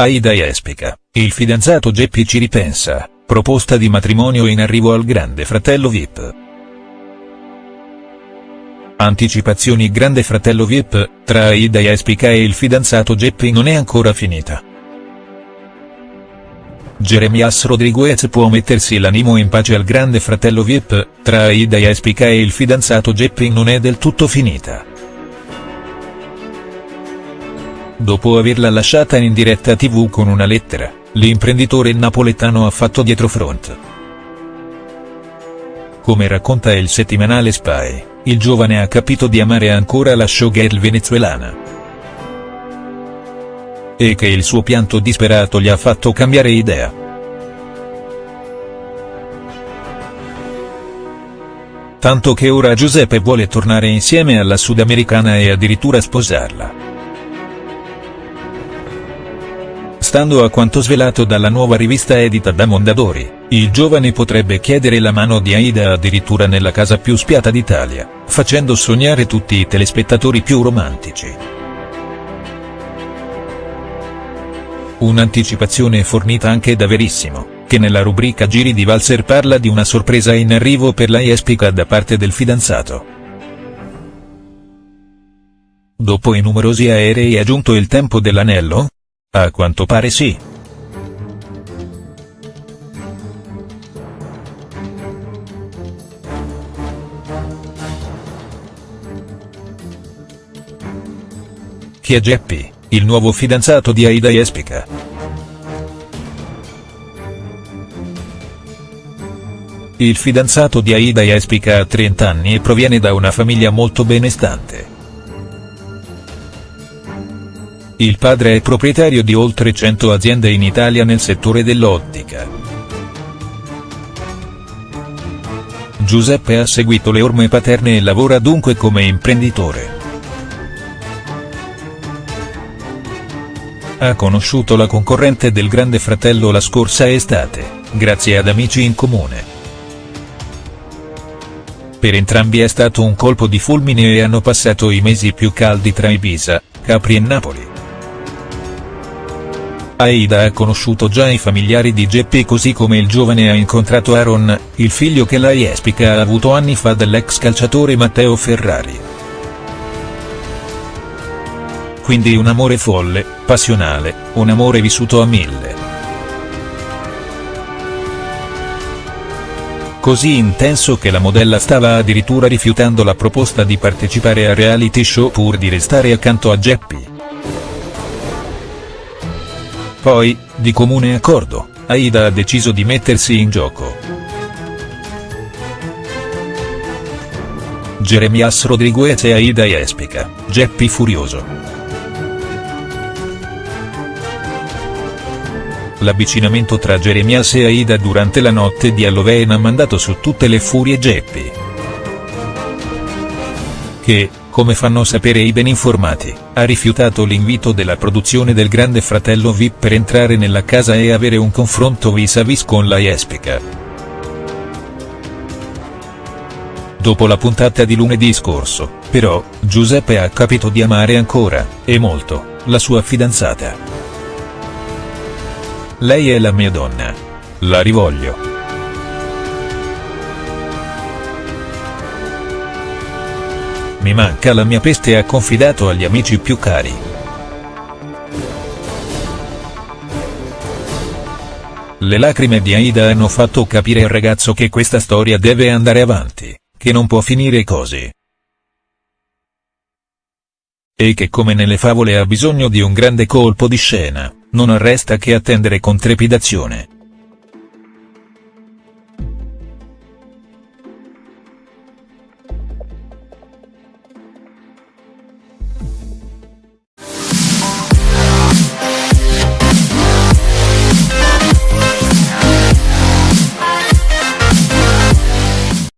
Aida Jespica, il fidanzato Geppi ci ripensa, proposta di matrimonio in arrivo al grande fratello Vip. Anticipazioni Grande fratello Vip, tra Aida Jespica e il fidanzato Geppi non è ancora finita. Jeremias Rodriguez può mettersi l'animo in pace al grande fratello Vip, tra Aida Jespica e il fidanzato Geppi non è del tutto finita. Dopo averla lasciata in diretta tv con una lettera, l'imprenditore napoletano ha fatto dietrofront. Come racconta il settimanale Spy, il giovane ha capito di amare ancora la showgirl venezuelana. E che il suo pianto disperato gli ha fatto cambiare idea. Tanto che ora Giuseppe vuole tornare insieme alla sudamericana e addirittura sposarla. Stando a quanto svelato dalla nuova rivista edita da Mondadori, il giovane potrebbe chiedere la mano di Aida addirittura nella casa più spiata d'Italia, facendo sognare tutti i telespettatori più romantici. Un'anticipazione fornita anche da Verissimo, che nella rubrica Giri di Valser parla di una sorpresa in arrivo per la Jespica da parte del fidanzato. Dopo i numerosi aerei è giunto il tempo dell'anello? A quanto pare sì. Chi è Geppi, il nuovo fidanzato di Aida Jespica? Il fidanzato di Aida Jespica ha 30 anni e proviene da una famiglia molto benestante. Il padre è proprietario di oltre 100 aziende in Italia nel settore dell'ottica. Giuseppe ha seguito le orme paterne e lavora dunque come imprenditore. Ha conosciuto la concorrente del Grande Fratello la scorsa estate, grazie ad amici in comune. Per entrambi è stato un colpo di fulmine e hanno passato i mesi più caldi tra Ibiza, Capri e Napoli. Aida ha conosciuto già i familiari di Geppi così come il giovane ha incontrato Aaron, il figlio che la Jespica ha avuto anni fa dall'ex calciatore Matteo Ferrari. Quindi un amore folle, passionale, un amore vissuto a mille. Così intenso che la modella stava addirittura rifiutando la proposta di partecipare a reality show pur di restare accanto a Geppi. Poi, di comune accordo, Aida ha deciso di mettersi in gioco. Jeremias Rodriguez e Aida Jespica, Geppi furioso. L'avvicinamento tra Jeremias e Aida durante la notte di Halloween ha mandato su tutte le furie Geppi. Che, come fanno sapere i ben informati, ha rifiutato l'invito della produzione del Grande Fratello VIP per entrare nella casa e avere un confronto vis-à-vis con la Jespica. Dopo la puntata di lunedì scorso, però, Giuseppe ha capito di amare ancora, e molto, la sua fidanzata. Lei è la mia donna. La rivoglio. Mi manca la mia peste ha confidato agli amici più cari. Le lacrime di Aida hanno fatto capire al ragazzo che questa storia deve andare avanti, che non può finire così. E che come nelle favole ha bisogno di un grande colpo di scena, non resta che attendere con trepidazione.